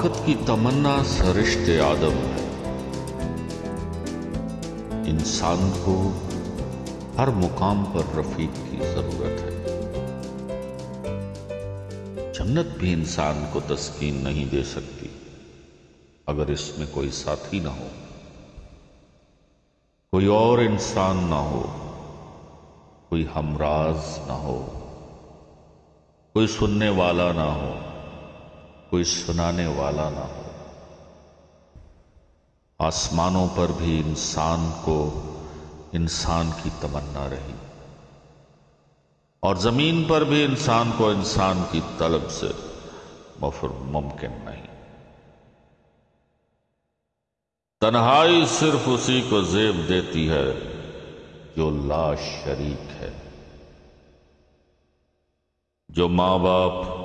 رفاقت کی تمنا سرشت آدم ہے۔ انسان کو ہر مقام پر رفیق کی ضرورت ہے۔ جنت بھی انسان کو تسکین نہیں دے سکتی۔ اگر اس میں کوئی ساتھی نہ ہو، کوئی اور انسان نہ ہو، کوئی ہمراز نہ ہو، کوئی سننے والا نہ ہو کوئی سنانے والا نہ ہو۔ آسمانوں پر بھی انسان کو انسان کی تمنا رہی۔ اور زمین پر بھی انسان کو انسان کی طلب سے مفر ممکن نہیں۔ تنہائی صرف اسی کو زیب دیتی ہے جو لا شریک ہے۔ جو ماں باپ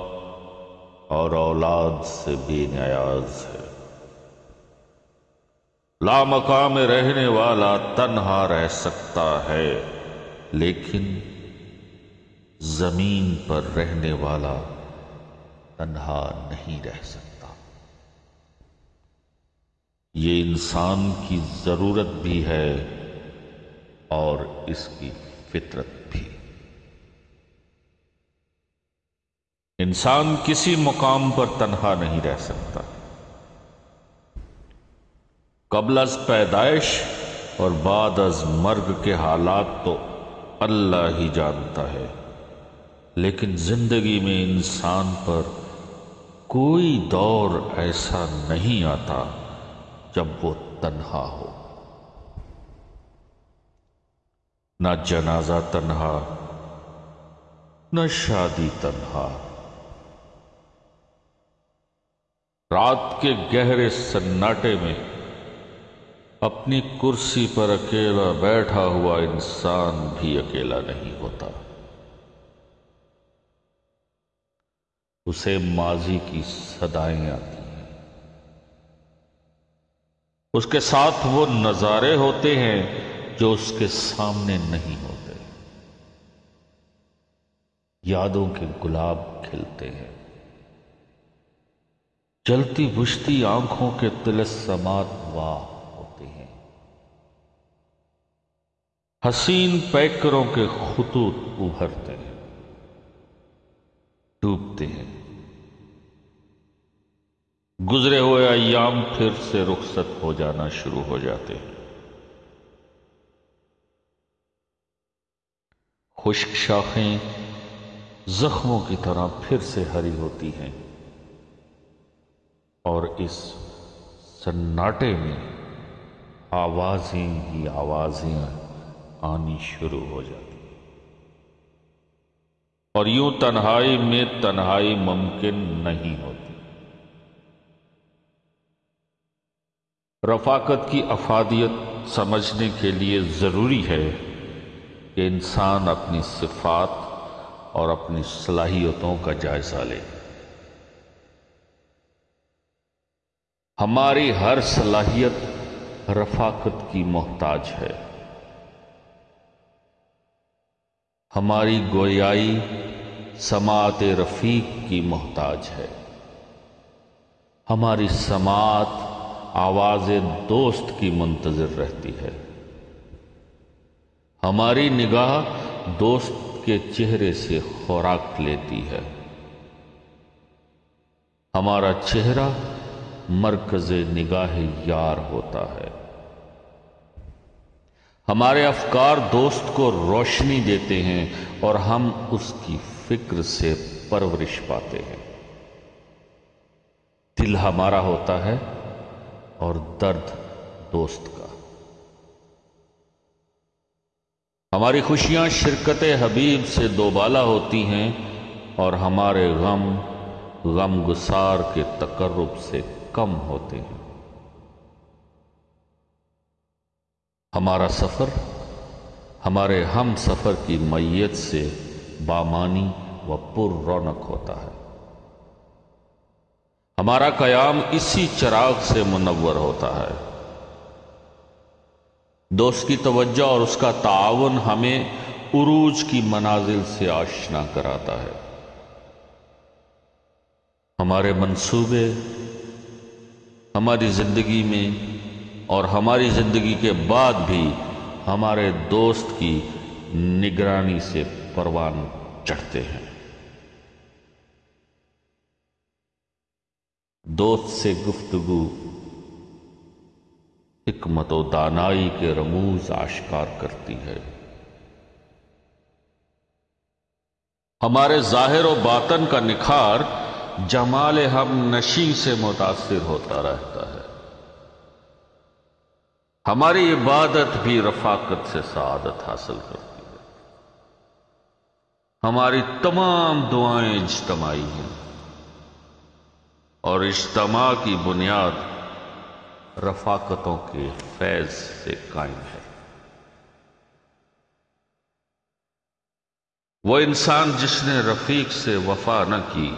اور اولاد سے بے نیاز ہے۔ لا مقام رہنے والا تنہا رہ سکتا ہے، لیکن زمین پر رہنے والا تنہا نہیں رہ سکتا۔ یہ انسان کی ضرورت بھی ہے اور اس کی فطرت بھی انسان کسی مقام پر تنہا نہیں رہ سکتا۔ قبل از پیدائش اور بعد از مرگ کے حالات تو اللہ ہی جانتا ہے۔ لیکن زندگی میں انسان پر کوئی دور ایسا نہیں آتا جب وہ تنہا ہو۔ نہ جنازہ تنہا، نہ شادی تنہا۔ رات کے گہرے سناٹے میں اپنی کرسی پر اکیلا بیٹھا ہوا انسان بھی اکیلا نہیں ہوتا۔ اسے ماضی کی صدائیں آتی ہیں۔ اس کے ساتھ وہ نظارے ہوتے ہیں جو اس کے سامنے نہیں ہوتے۔ یادوں کے گلاب کھلتے ہیں۔ جلتی بجھتی آنکھوں کے تلسمات واہ ہوتے ہیں۔ حسین پیکروں کے خطوط ابھرتے ہیں۔ ڈوبتے ہیں۔ گزرے ہوئے ایام پھر سے رخصت ہو جانا شروع ہو جاتے ہیں۔ خشک شاخیں زخموں کی طرح پھر سے ہری ہوتی ہیں۔ اور اس سناٹے میں آوازیں ہی آوازیں آنی شروع ہو جاتی اور یوں تنہائی میں تنہائی ممکن نہیں ہوتی۔ رفاقت کی افادیت سمجھنے کے لیے ضروری ہے کہ انسان اپنی صفات اور اپنی صلاحیتوں کا جائزہ لے۔ ہماری ہر صلاحیت رفاقت کی محتاج ہے۔ ہماری گویائی سماعت رفیق کی محتاج ہے۔ ہماری سماعت آواز دوست کی منتظر رہتی ہے۔ ہماری نگاہ دوست کے چہرے سے خوراک لیتی ہے۔ ہمارا چہرہ مرکز نگاہ یار ہوتا ہے۔ ہمارے افکار دوست کو روشنی دیتے ہیں اور ہم اس کی فکر سے پرورش پاتے ہیں۔ دل ہمارا ہوتا ہے اور درد دوست کا۔ ہماری خوشیاں شرکت حبیب سے دوبالا ہوتی ہیں اور ہمارے غم غم گسار کے تقرب سے کم ہوتے ہیں۔ ہمارا سفر، ہمارے ہم سفر کی میت سے بامانی و پر رونق ہوتا ہے۔ ہمارا قیام اسی چراغ سے منور ہوتا ہے۔ دوست کی توجہ اور اس کا تعاون ہمیں عروج کی منازل سے آشنا کراتا ہے۔ ہمارے منصوبے ہماری زندگی میں اور ہماری زندگی کے بعد بھی ہمارے دوست کی نگرانی سے پروان چڑھتے ہیں۔ دوست سے گفتگو، حکمت و دانائی کے رموز آشکار کرتی ہے۔ ہمارے ظاہر و باطن کا نکھار جمال ہم نشی سے متاثر ہوتا رہتا ہے۔ ہماری عبادت بھی رفاقت سے سعادت حاصل کرتی ہے۔ ہماری تمام دعائیں اجتماعی ہیں۔ اور اجتماع کی بنیاد رفاقتوں کے فیض سے قائم ہے۔ وہ انسان جس نے رفیق سے وفا نہ کی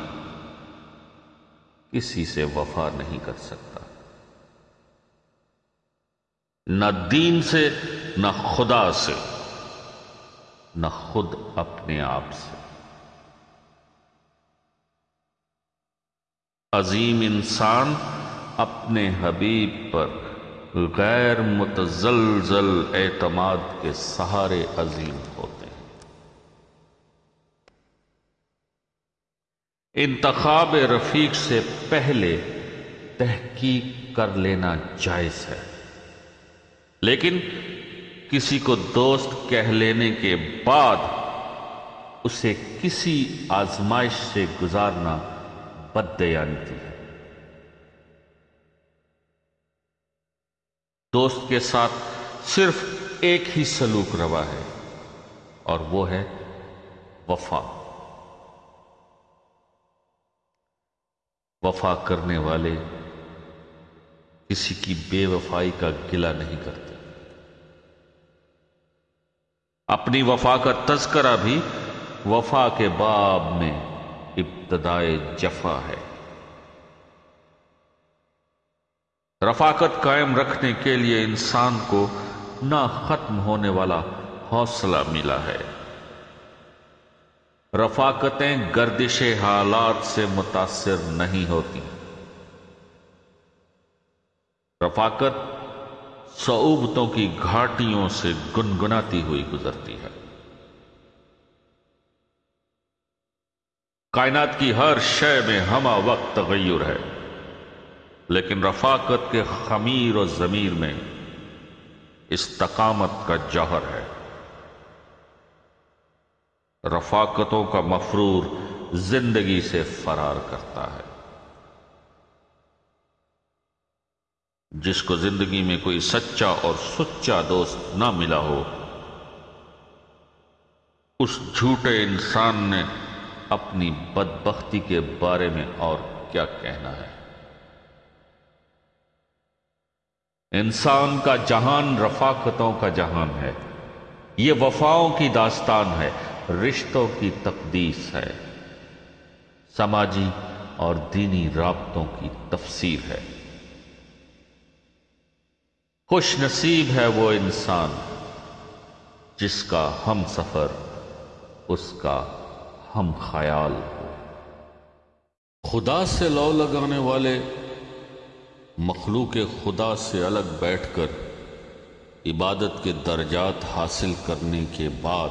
کسی سے وفا نہیں کر سکتا۔ نہ دین سے، نہ خدا سے، نہ خود اپنے آپ سے۔ عظیم انسان اپنے حبیب پر غیر متزلزل اعتماد کے سہارے عظیم ہوتے ہیں انتخاب رفیق سے پہلے تحقیق کر لینا جائز ہے۔ لیکن کسی کو دوست کہہ لینے کے بعد اسے کسی آزمائش سے گزارنا بدیانتی ہے۔ دوست کے ساتھ صرف ایک ہی سلوک روا ہے اور وہ ہے وفا۔ وفا کرنے والے کسی کی بے وفائی کا گلا نہیں کرتے۔ اپنی وفا کا تذکرہ بھی وفا کے باب میں ابتدائے جفا ہے۔ رفاقت قائم رکھنے کے لیے انسان کو نہ ختم ہونے والا حوصلہ ملا ہے۔ رفاقتیں گردش حالات سے متاثر نہیں ہوتی۔ رفاقت صعوبتوں کی گھاٹیوں سے گنگناتی ہوئی گزرتی ہے۔ کائنات کی ہر شے میں ہما وقت تغیر ہے، لیکن رفاقت کے خمیر و ضمیر میں استقامت کا جوہر ہے۔ رفاقتوں کا مفرور زندگی سے فرار کرتا ہے۔ جس کو زندگی میں کوئی سچا اور سچا دوست نہ ملا ہو، اس جھوٹے انسان نے اپنی بدبختی کے بارے میں اور کیا کہنا ہے۔ انسان کا جہان رفاقتوں کا جہان ہے۔ یہ وفاؤں کی داستان ہے۔ رشتوں کی تقدیس ہے۔ سماجی اور دینی رابطوں کی تفسیر ہے۔ خوش نصیب ہے وہ انسان جس کا ہم سفر، اس کا ہم خیال۔ ہو خدا سے لو لگانے والے مخلوق خدا سے الگ بیٹھ کر عبادت کے درجات حاصل کرنے کے بعد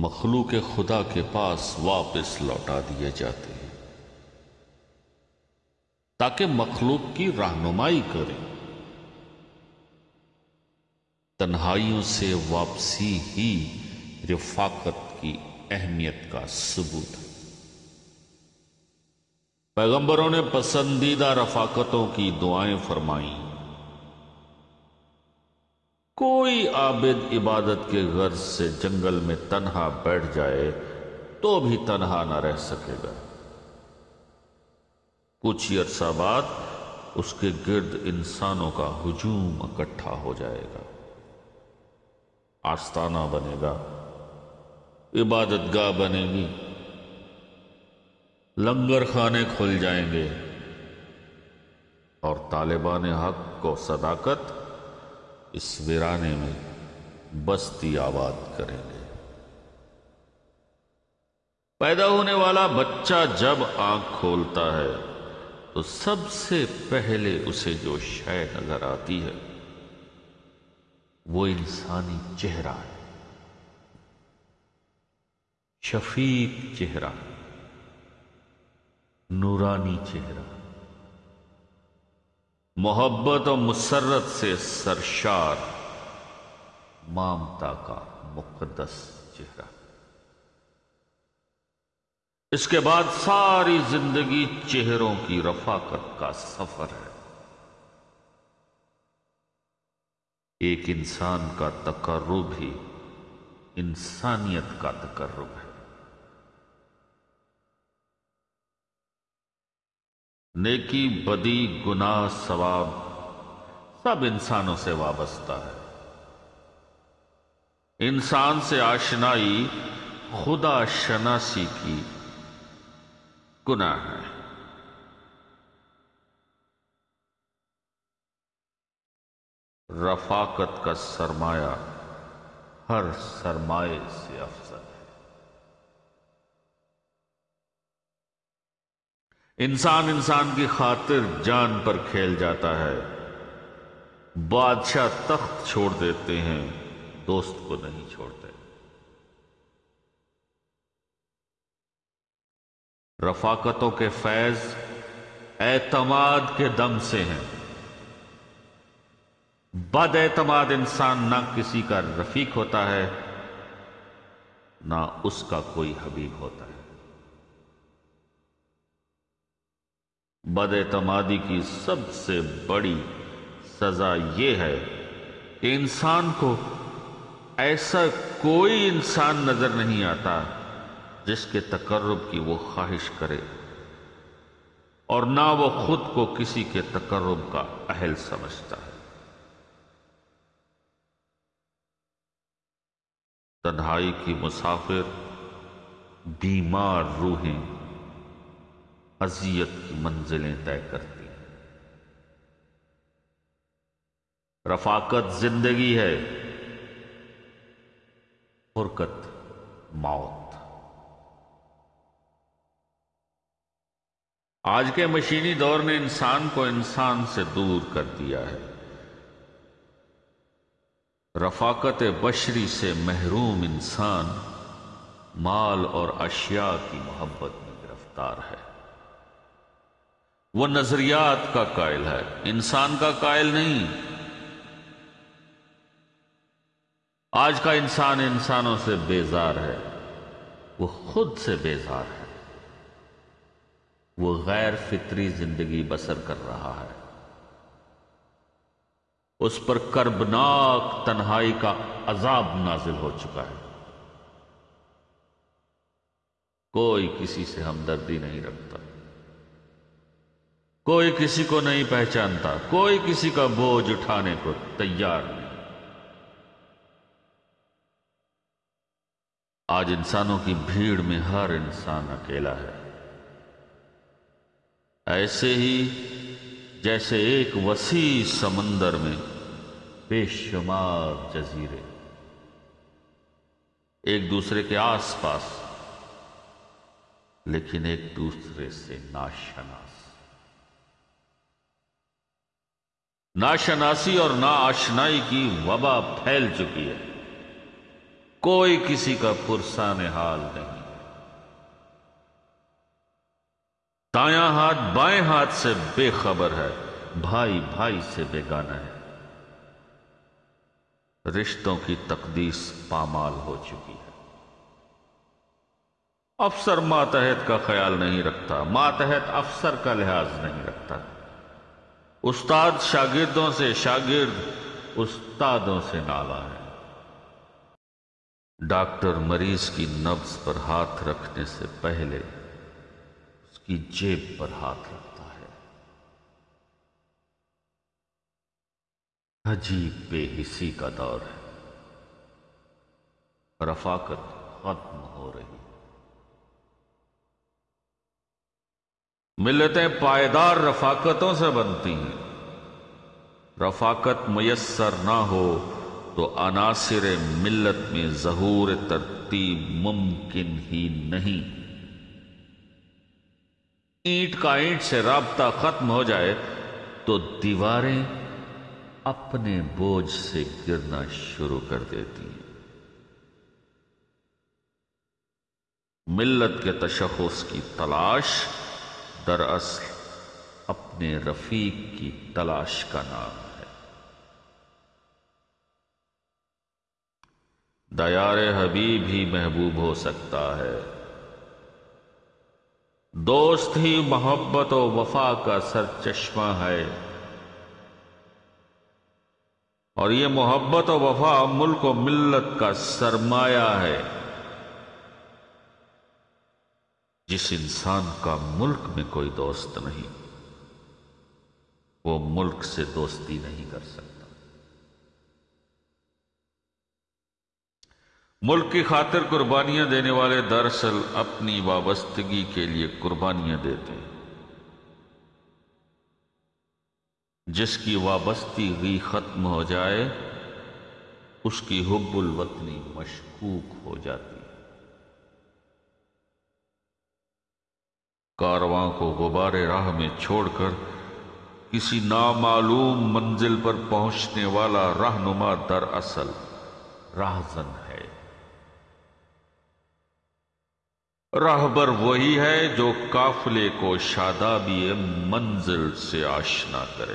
مخلوق خدا کے پاس واپس لوٹا دیے جاتے ہیں۔ تاکہ مخلوق کی رہنمائی کریں تنہائیوں سے واپسی ہی رفاقت کی اہمیت کا ثبوت۔ ہے پیغمبروں نے پسندیدہ رفاقتوں کی دعائیں فرمائیں۔ کوئی عابد عبادت کے غرض سے جنگل میں تنہا بیٹھ جائے تو بھی تنہا نہ رہ سکے گا۔ کچھ ہی عرصہ بعد اس کے گرد انسانوں کا ہجوم اکٹھا ہو جائے گا۔ آستانہ بنے گا۔ عبادت گاہ بنے گی۔ لنگر خانے کھل جائیں گے۔ اور طالبان حق کو صداقت اس ویرانے میں بستی آباد کریں گے۔ پیدا ہونے والا بچہ جب آنکھ کھولتا ہے، تو سب سے پہلے اسے جو شے نظر آتی ہے، وہ انسانی چہرہ ہے۔ شفیق چہرہ، نورانی چہرہ۔ محبت و مسرت سے سرشار، مامتا کا مقدس چہرہ۔ اس کے بعد ساری زندگی چہروں کی رفاقت کا سفر ہے۔ ایک انسان کا تقرب ہی انسانیت کا تقرب ہے نیکی بدی گناہ ثواب سب انسانوں سے وابستہ ہے۔ انسان سے آشنائی خدا شناسی کی گناہ ہے۔ رفاقت کا سرمایہ ہر سرمایہ سے افضل ہے۔ انسان انسان کی خاطر جان پر کھیل جاتا ہے۔ بادشاہ تخت چھوڑ دیتے ہیں، دوست کو نہیں چھوڑتے۔ رفاقتوں کے فیض اعتماد کے دم سے ہیں۔ بد اعتماد انسان نہ کسی کا رفیق ہوتا ہے، نہ اس کا کوئی حبیب ہوتا ہے۔ بد اعتمادی کی سب سے بڑی سزا یہ ہے کہ انسان کو ایسا کوئی انسان نظر نہیں آتا جس کے تقرب کی وہ خواہش کرے اور نہ وہ خود کو کسی کے تقرب کا اہل سمجھتا ہے۔ تنہائی کی مسافر بیمار روحیں اذیت کی منزلیں طے کرتی ہیں۔ رفاقت زندگی ہے۔ فرقت موت۔ آج کے مشینی دور نے انسان کو انسان سے دور کر دیا ہے۔ رفاقت بشری سے محروم انسان مال اور اشیاء کی محبت میں گرفتار ہے۔ وہ نظریات کا قائل ہے۔ انسان کا قائل نہیں۔ آج کا انسان انسانوں سے بیزار ہے۔ وہ خود سے بیزار ہے۔ وہ غیر فطری زندگی بسر کر رہا ہے۔ اس پر کربناک تنہائی کا عذاب نازل ہو چکا ہے۔ کوئی کسی سے ہمدردی نہیں رکھتا۔ کوئی کسی کو نہیں پہچانتا، کوئی کسی کا بوجھ اٹھانے کو تیار نہیں۔ آج انسانوں کی بھیڑ میں ہر انسان اکیلا ہے۔ ایسے ہی جیسے ایک وسیع سمندر میں بے شمار جزیرے۔ ایک دوسرے کے آس پاس، لیکن ایک دوسرے سے ناشناس۔ ناشناسی اور نا آشنائی کی وبا پھیل چکی ہے۔ کوئی کسی کا پرسان حال نہیں۔ دایاں ہاتھ بائیں ہاتھ سے بے خبر ہے، بھائی بھائی سے بیگانہ ہے۔ رشتوں کی تقدیس پامال ہو چکی ہے۔ افسر ماتحت کا خیال نہیں رکھتا، ماتحت افسر کا لحاظ نہیں رکھتا۔ استاد شاگردوں سے شاگرد، استادوں سے نالا ہے۔ ڈاکٹر مریض کی نبز پر ہاتھ رکھنے سے پہلے اس کی جیب پر ہاتھ رکھتا ہے۔ عجیب بے حسی کا دور ہے۔ رفاقت ختم ہو رہی۔ ملتیں پائیدار رفاقتوں سے بنتی ہیں۔ رفاقت میسر نہ ہو تو عناصر ملت میں ظہور ترتیب ممکن ہی نہیں۔ اینٹ کا اینٹ سے رابطہ ختم ہو جائے تو دیواریں اپنے بوجھ سے گرنا شروع کر دیتی ہیں۔ ملت کے تشخص کی تلاش دراصل اپنے رفیق کی تلاش کا نام ہے۔ دیار حبیب ہی محبوب ہو سکتا ہے۔ دوست ہی محبت و وفا کا سر چشمہ ہے۔ اور یہ محبت و وفا ملک و ملت کا سرمایہ ہے۔ جس انسان کا ملک میں کوئی دوست نہیں، وہ ملک سے دوستی نہیں کر سکتا۔ ملک کی خاطر قربانیاں دینے والے دراصل اپنی وابستگی کے لیے قربانیاں دیتے ہیں۔ جس کی وابستگی ختم ہو جائے، اس کی حب الوطنی مشکوک ہو جاتی۔ کارواں کو غبار راہ میں چھوڑ کر کسی نامعلوم منزل پر پہنچنے والا رہنما در اصل راہزن ہے۔ راہبر وہی ہے جو قافلے کو شادابی منزل سے آشنا کرے۔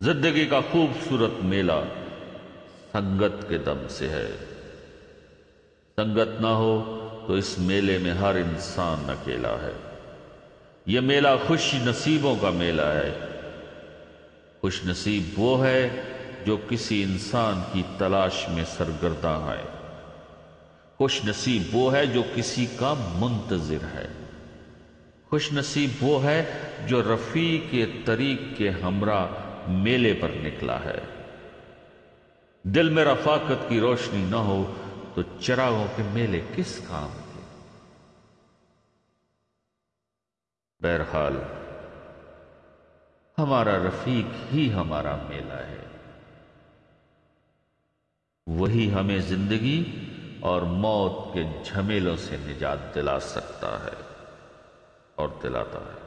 زندگی کا خوبصورت میلہ سنگت کے دم سے ہے۔ سنگت نہ ہو تو اس میلے میں ہر انسان اکیلا ہے۔ یہ میلہ خوش نصیبوں کا میلہ ہے۔ خوش نصیب وہ ہے جو کسی انسان کی تلاش میں سرگرداں ہے خوش نصیب وہ ہے جو کسی کا منتظر ہے۔ خوش نصیب وہ ہے جو رفیع کے طریق کے ہمراہ میلے پر نکلا ہے۔ دل میں رفاقت کی روشنی نہ ہو تو چراغوں کے میلے کس کام بہرحال، ہمارا رفیق ہی ہمارا میلہ ہے۔ وہی ہمیں زندگی اور موت کے جھمیلوں سے نجات دلا سکتا ہے اور دلاتا ہے۔